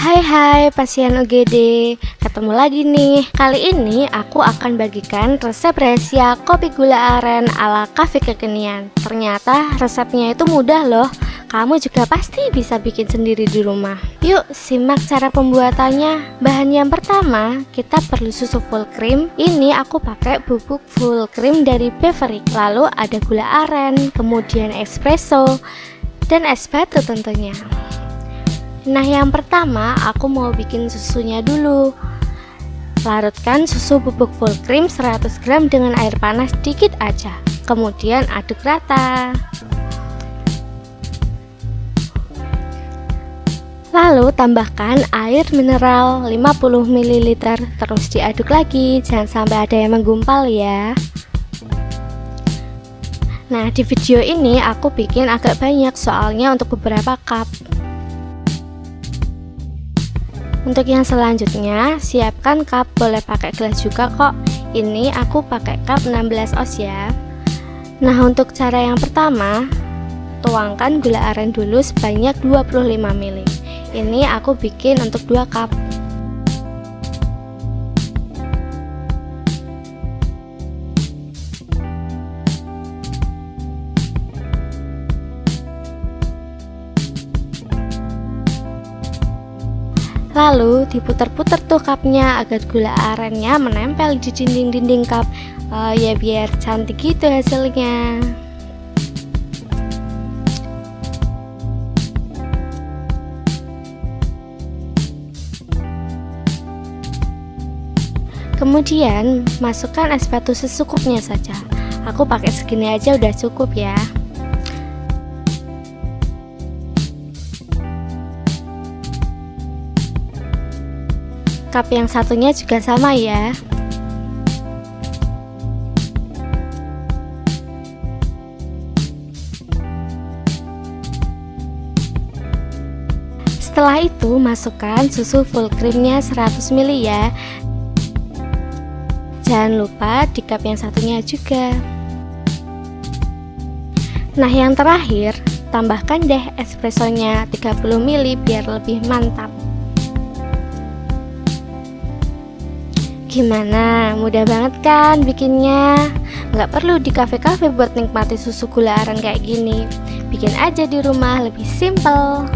Hai hai pasien UGD Ketemu lagi nih. Kali ini aku akan bagikan resep rahasia kopi gula aren ala kafe kekinian. Ternyata resepnya itu mudah loh. Kamu juga pasti bisa bikin sendiri di rumah. Yuk simak cara pembuatannya. Bahan yang pertama kita perlu susu full cream. Ini aku pakai bubuk full cream dari Beverly Lalu ada gula aren, kemudian espresso dan es batu tentunya Nah yang pertama aku mau bikin susunya dulu. Larutkan susu bubuk full cream 100 gram dengan air panas dikit aja. Kemudian aduk rata. Lalu tambahkan air mineral 50 ml Terus diaduk lagi. Jangan sampai ada yang menggumpal ya. Nah di video ini aku bikin agak banyak soalnya untuk beberapa cup untuk yang selanjutnya, siapkan cup, boleh pakai gelas juga kok. Ini aku pakai cup 16 oz ya. Nah, untuk cara yang pertama, tuangkan gula aren dulu sebanyak 25 ml. Ini aku bikin untuk 2 cup. Lalu diputar-putar tuh cupnya agar gula arennya menempel di dinding-dinding cup. Uh, Ya biar cantik gitu hasilnya. Kemudian masukkan es batu secukupnya saja. Aku pakai segini aja udah cukup ya cup yang satunya juga sama ya. Setelah itu masukkan susu full creamnya 100 ml ya. Jangan lupa di cup yang satunya juga. Nah yang terakhir tambahkan deh espressonya 30 ml biar lebih mantap Gimana? Mudah banget kan bikinnya? Nggak perlu di kafe-kafe buat nikmati susu gula aren kayak gini Bikin aja di rumah lebih simple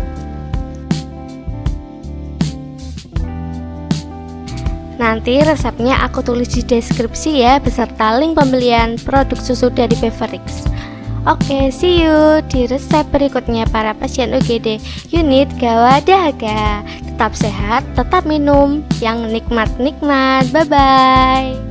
Nanti resepnya aku tulis di deskripsi ya beserta link pembelian produk susu dari Beverix. Oke, see you di resep berikutnya para pasien UGD unit Gawat Dahaga. Tetap sehat, tetap minum yang nikmat-nikmat. Bye-bye.